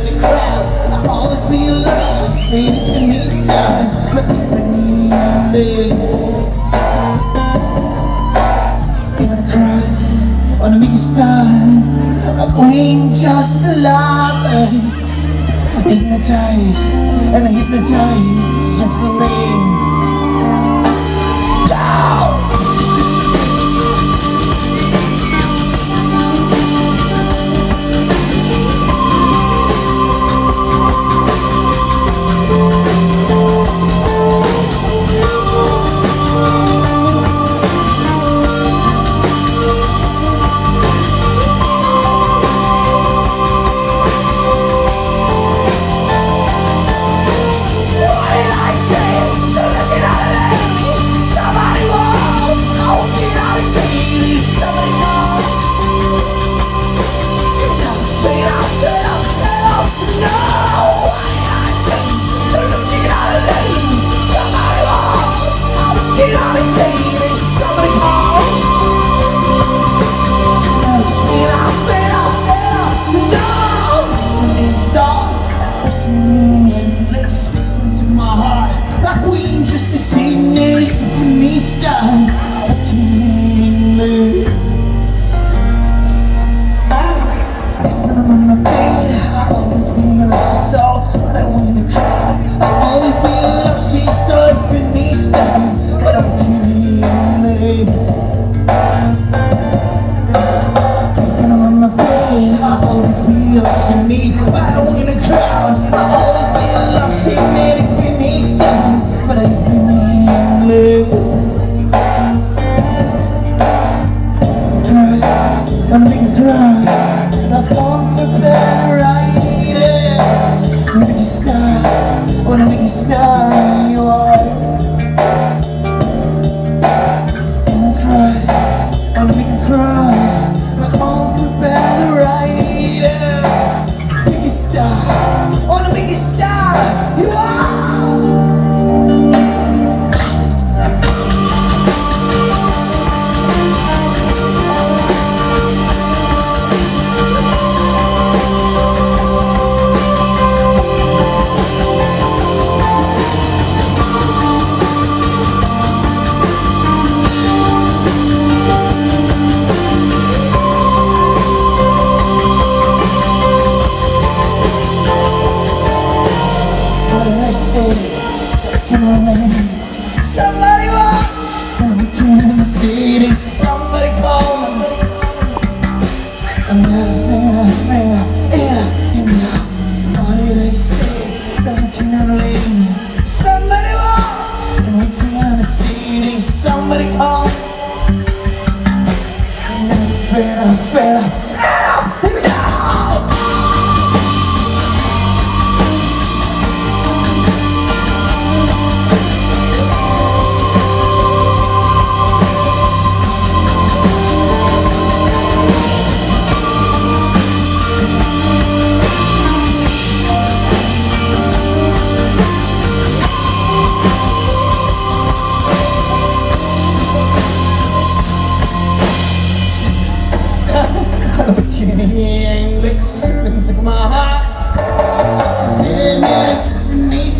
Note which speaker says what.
Speaker 1: in the crowd. I always be alone So see if you miss time. Let me friendly Get on a meeting time A queen just alive Hypnotized and hypnotize Just to live. comunista What did I say? Taking a lane Somebody watch we can't see it